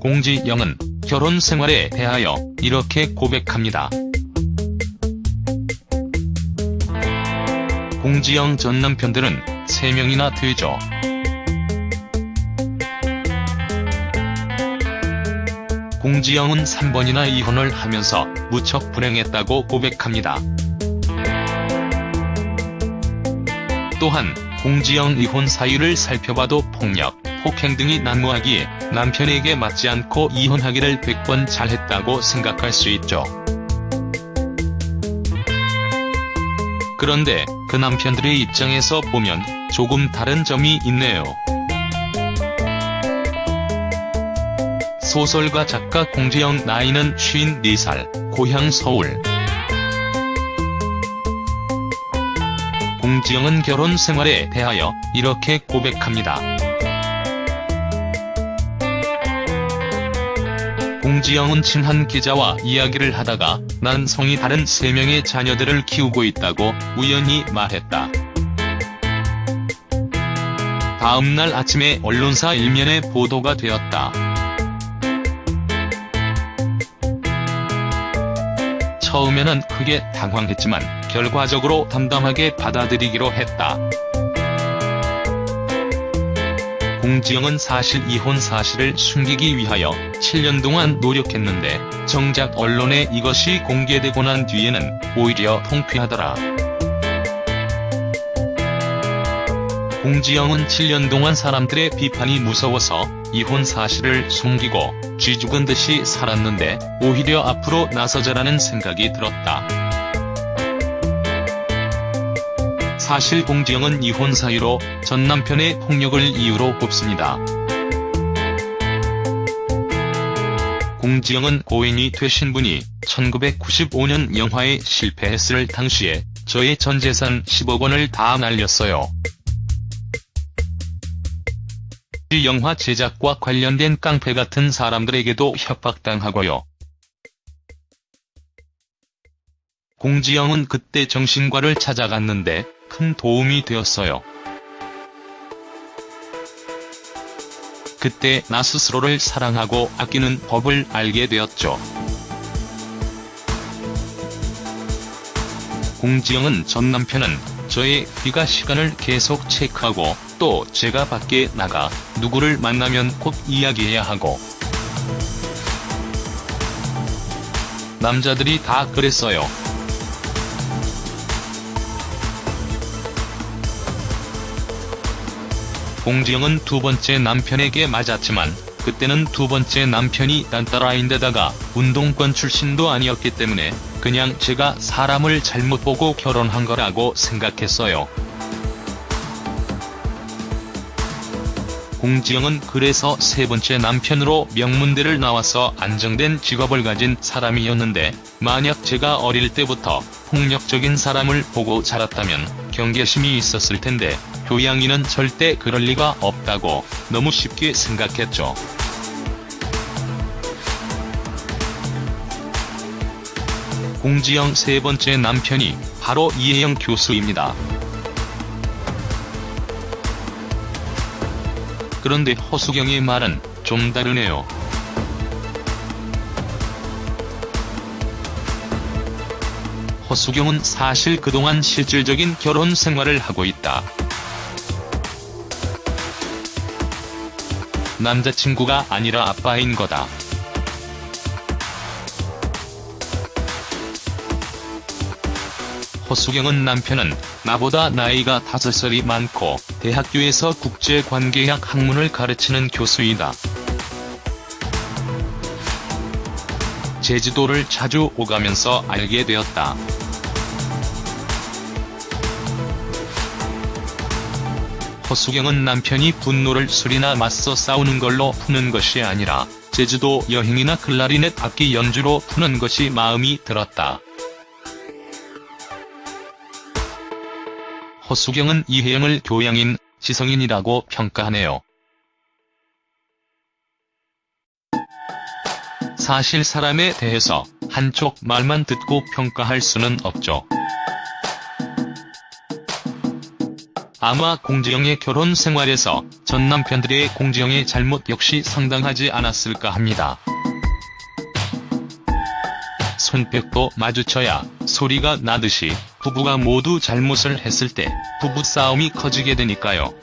공지영은 결혼 생활에 대하여 이렇게 고백합니다. 공지영 전 남편들은 3명이나 되죠. 공지영은 3번이나 이혼을 하면서 무척 불행했다고 고백합니다. 또한 공지영 이혼 사유를 살펴봐도 폭력, 폭행 등이 난무하기에 남편에게 맞지 않고 이혼하기를 100번 잘했다고 생각할 수 있죠. 그런데 그 남편들의 입장에서 보면 조금 다른 점이 있네요. 소설가 작가 공지영 나이는 54살, 고향 서울. 공지영은 결혼 생활에 대하여 이렇게 고백합니다. 공지영은 친한 기자와 이야기를 하다가 난 성이 다른 3명의 자녀들을 키우고 있다고 우연히 말했다. 다음날 아침에 언론사 일면에 보도가 되었다. 처음에는 크게 당황했지만 결과적으로 담담하게 받아들이기로 했다. 공지영은 사실 이혼 사실을 숨기기 위하여 7년 동안 노력했는데 정작 언론에 이것이 공개되고 난 뒤에는 오히려 통쾌하더라. 공지영은 7년 동안 사람들의 비판이 무서워서 이혼 사실을 숨기고 쥐 죽은 듯이 살았는데 오히려 앞으로 나서자라는 생각이 들었다. 사실 공지영은 이혼 사유로 전 남편의 폭력을 이유로 꼽습니다. 공지영은 고인이 되신 분이 1995년 영화에 실패했을 당시에 저의 전 재산 10억 원을 다 날렸어요. 이 영화 제작과 관련된 깡패 같은 사람들에게도 협박당하고요. 공지영은 그때 정신과를 찾아갔는데 큰 도움이 되었어요. 그때 나 스스로를 사랑하고 아끼는 법을 알게 되었죠. 공지영은 전 남편은 저의 귀가 시간을 계속 체크하고 또 제가 밖에 나가 누구를 만나면 꼭 이야기해야 하고 남자들이 다 그랬어요. 공지영은 두 번째 남편에게 맞았지만 그때는 두 번째 남편이 딴따라인데다가 운동권 출신도 아니었기 때문에 그냥 제가 사람을 잘못 보고 결혼한 거라고 생각했어요. 공지영은 그래서 세 번째 남편으로 명문대를 나와서 안정된 직업을 가진 사람이었는데 만약 제가 어릴 때부터 폭력적인 사람을 보고 자랐다면 경계심이 있었을 텐데 교양이는 절대 그럴 리가 없다고 너무 쉽게 생각했죠. 공지영 세 번째 남편이 바로 이혜영 교수입니다. 그런데 허수경의 말은 좀 다르네요. 허수경은 사실 그동안 실질적인 결혼 생활을 하고 있다. 남자친구가 아니라 아빠인 거다. 허수경은 남편은 나보다 나이가 5살이 많고 대학교에서 국제관계학 학문을 가르치는 교수이다. 제주도를 자주 오가면서 알게 되었다. 허수경은 남편이 분노를 술이나 맞서 싸우는 걸로 푸는 것이 아니라 제주도 여행이나 클라리넷 악기 연주로 푸는 것이 마음이 들었다. 허수경은 이혜영을 교양인, 지성인이라고 평가하네요. 사실 사람에 대해서 한쪽 말만 듣고 평가할 수는 없죠. 아마 공지영의 결혼 생활에서 전 남편들의 공지영의 잘못 역시 상당하지 않았을까 합니다. 손뼉도 마주쳐야 소리가 나듯이 부부가 모두 잘못을 했을 때 부부싸움이 커지게 되니까요.